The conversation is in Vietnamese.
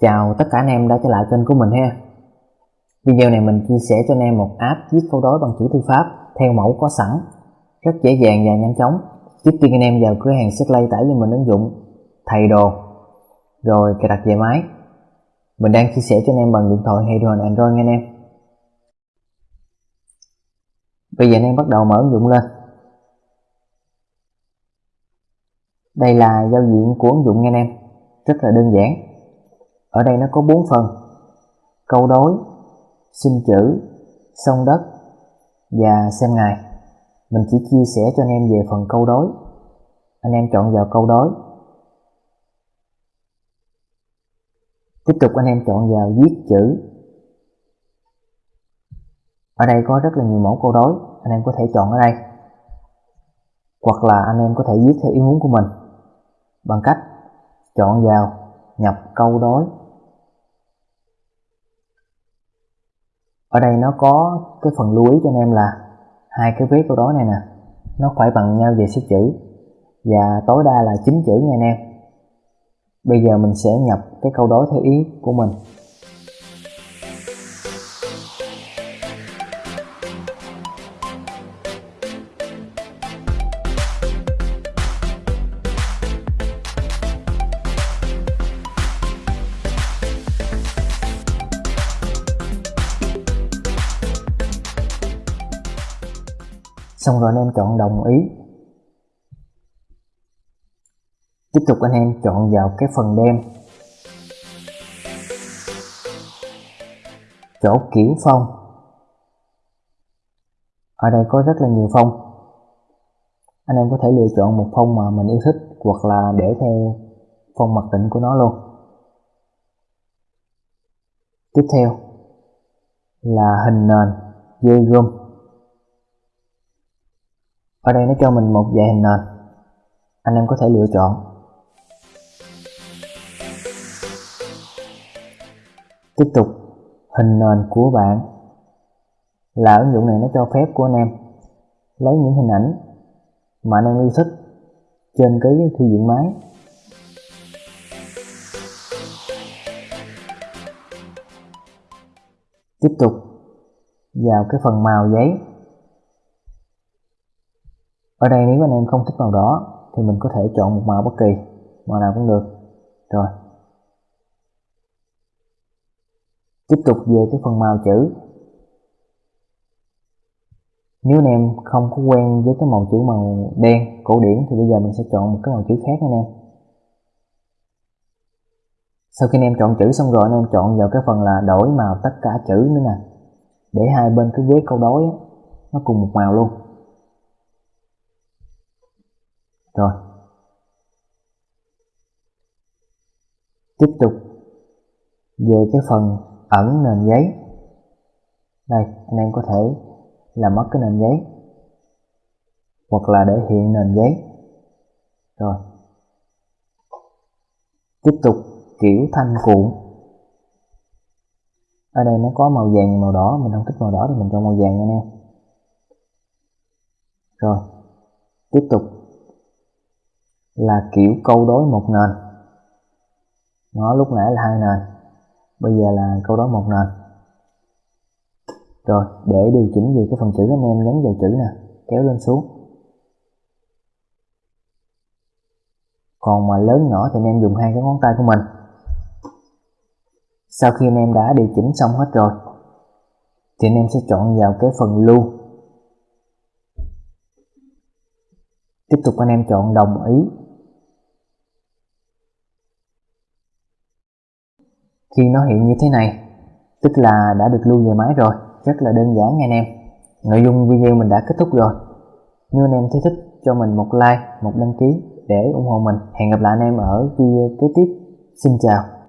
Chào tất cả anh em đã trở lại kênh của mình ha. Video này mình chia sẻ cho anh em một app viết câu đối bằng chữ thư pháp, theo mẫu có sẵn, rất dễ dàng và nhanh chóng. Trước tiên anh em vào cửa hàng Setlay tải cho mình ứng dụng thầy đồ. Rồi cài đặt về máy. Mình đang chia sẻ cho anh em bằng điện thoại hay đồ thoại Android nha anh em. Bây giờ anh em bắt đầu mở ứng dụng lên. Đây là giao diện của ứng dụng nha anh em. Rất là đơn giản ở đây nó có bốn phần. Câu đối, xin chữ sông đất, và xem ngày mình chỉ chia sẻ cho anh em về phần câu đối. Anh em chọn vào câu đối. Tiếp tục anh em chọn vào viết chữ. Ở đây có rất là nhiều mẫu câu đối. Anh em có thể chọn ở đây. Hoặc là anh em có thể viết theo ý muốn của mình. Bằng cách chọn vào nhập câu đối. Ở đây nó có cái phần lưu ý cho anh em là hai cái vế câu đối này nè, nó phải bằng nhau về số chữ. Và tối đa là 9 chữ nha anh em. Bây giờ mình sẽ nhập cái câu đối theo ý của mình. Xong rồi anh em chọn đồng ý. Tiếp tục anh em chọn vào cái phần đen. Chỗ kiểu phong. Ở đây có rất là nhiều phong. Anh em có thể lựa chọn một phong mà mình yêu thích hoặc là để theo phong mặc định của nó luôn. Tiếp theo là hình nền, dây gom ở đây nó cho mình một vài hình nền. Anh em có thể lựa chọn. Tiếp tục, hình nền của bạn. Là ứng dụng này nó cho phép của anh em lấy những hình ảnh mà anh em yêu thích trên cái thư viện máy. Tiếp tục, vào cái phần màu giấy ở đây nếu anh em không thích màu đỏ, thì mình có thể chọn một màu bất kỳ. Màu nào cũng được. Rồi. Tiếp tục về cái phần màu chữ. Nếu anh em không có quen với cái màu chữ màu đen, cổ điển, thì bây giờ mình sẽ chọn một cái màu chữ khác anh em. Sau khi anh em chọn chữ xong rồi, anh em chọn vào cái phần là đổi màu tất cả chữ nữa nè. Để hai bên cái vế câu đối nó cùng một màu luôn rồi. Tiếp tục về cái phần ẩn nền giấy. Đây, anh em có thể làm mất cái nền giấy hoặc là để hiện nền giấy. Rồi. Tiếp tục kiểu thanh cuộn. Ở đây nó có màu vàng màu đỏ, mình không thích màu đỏ thì mình cho màu vàng nha anh em. Rồi. Tiếp tục là kiểu câu đối một nền. Nó lúc nãy là hai nền, bây giờ là câu đối một nền. Rồi, để điều chỉnh về cái phần chữ, anh em nhấn vào chữ nè, kéo lên xuống. Còn mà lớn nhỏ thì anh em dùng hai cái ngón tay của mình. Sau khi anh em đã điều chỉnh xong hết rồi, thì anh em sẽ chọn vào cái phần lưu. Tiếp tục anh em chọn đồng ý. Khi nó hiện như thế này, tức là đã được lưu về máy rồi, rất là đơn giản nha anh em. Nội dung video mình đã kết thúc rồi. Nếu anh em thấy thích, cho mình một like, một đăng ký để ủng hộ mình. Hẹn gặp lại anh em ở video kế tiếp. Xin chào.